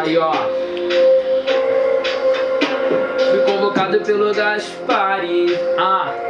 Aí, ó. Fui convocado pelo Gaspari. Ah.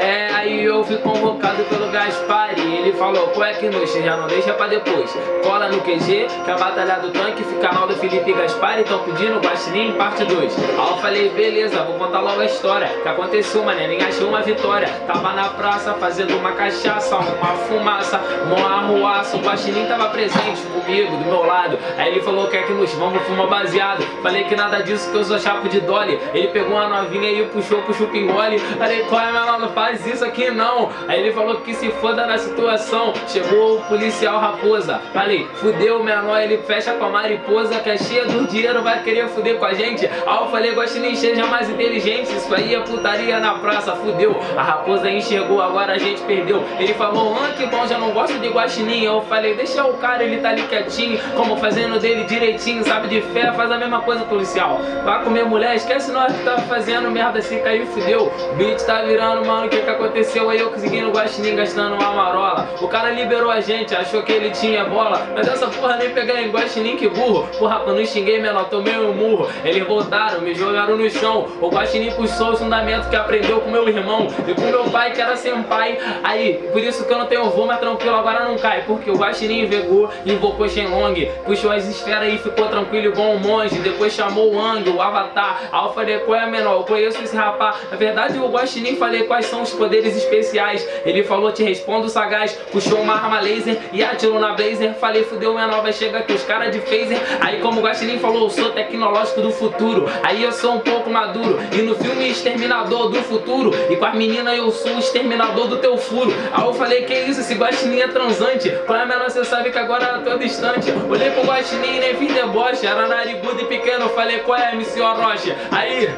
É, aí eu fui convocado pelo Gaspari Ele falou, qual é que noite, já não deixa pra depois. Cola no QG, que a batalha do tanque fica na do Felipe Gaspari Tão pedindo Guaxinim parte 2 Aí eu falei, beleza, vou contar logo a história. Que aconteceu, mané, nem achei uma vitória. Tava na praça, fazendo uma cachaça Uma fumaça, uma arruaça O Guaxinim tava presente comigo, do meu lado. Aí ele falou, quer que nos vamos fumar baseado? Falei que nada disso, que eu sou chapo de dolly. Ele pegou uma novinha e puxou pro chupingole Falei, qual é, meu nome? Isso aqui não. Aí ele falou que se foda na situação. Chegou o policial raposa. Falei, fudeu o menor, ele fecha com a mariposa Que é cheia do dinheiro, vai querer fuder com a gente. Aí eu falei, gosto nem seja mais inteligente. Isso aí é putaria na praça, fudeu. A raposa enxergou, agora a gente perdeu. Ele falou, ah que bom, já não gosto de guaxinim. Eu falei, deixa o cara, ele tá ali quietinho Como fazendo dele direitinho, sabe de fé Faz a mesma coisa policial. Vai comer mulher, esquece nós que tá fazendo merda Se cair, fudeu. O beat tá virando, mano, o que que aconteceu aí? Eu conseguindo o guaxinim gastando uma marola. O cara liberou a gente, achou que ele tinha bola. Mas essa porra nem pegar em guaxinim, que burro. Porra, quando xinguei, menor, tomei um murro. Eles voltaram, me jogaram no chão. O guaxinim puxou o fundamento que aprendeu com meu irmão E com meu pai, que era sem pai. Aí, por isso que eu não tenho voo, mas tranquilo, agora não cai. Porque o guaxinim vegou, invocou Shenlong. Puxou as esferas e ficou tranquilo igual um monge. Depois chamou o Ang, o Avatar. Falei, qual é menor? Eu conheço esse rapaz. Na verdade, o guaxinim falei quais são os poderes especiais. Ele falou, te respondo sagaz. Puxou uma arma laser e atirou na blazer. Falei, fudeu, menor, vai chegar aqui os caras de phaser. Aí como o Guaxinim falou, eu sou tecnológico do futuro. Aí eu sou um pouco maduro. E no filme Exterminador do Futuro E com as meninas eu sou o exterminador do teu furo. Aí eu falei, que isso, esse Guaxinim é transante. Qual é menor, você sabe que agora eu tô distante. Olhei pro Guaxinim e nem fiz deboche. Era narigudo e pequeno, falei, qual é, MC Orochi? Aí...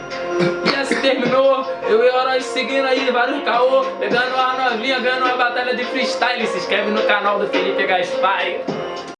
Terminou, eu e o Orochi seguindo aí vários caô, pegando uma novinha, ganhando uma batalha de freestyle. Se inscreve no canal do Felipe Gaspari.